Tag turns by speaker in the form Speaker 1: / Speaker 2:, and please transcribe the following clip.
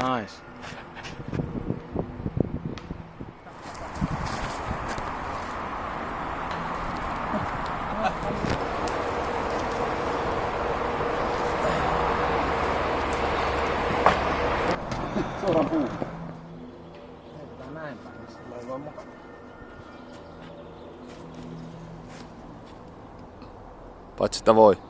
Speaker 1: nice. Suora puu.
Speaker 2: Heitetään näin päin, niin sillä ei voi mukana.
Speaker 3: Paitsi sitä voi.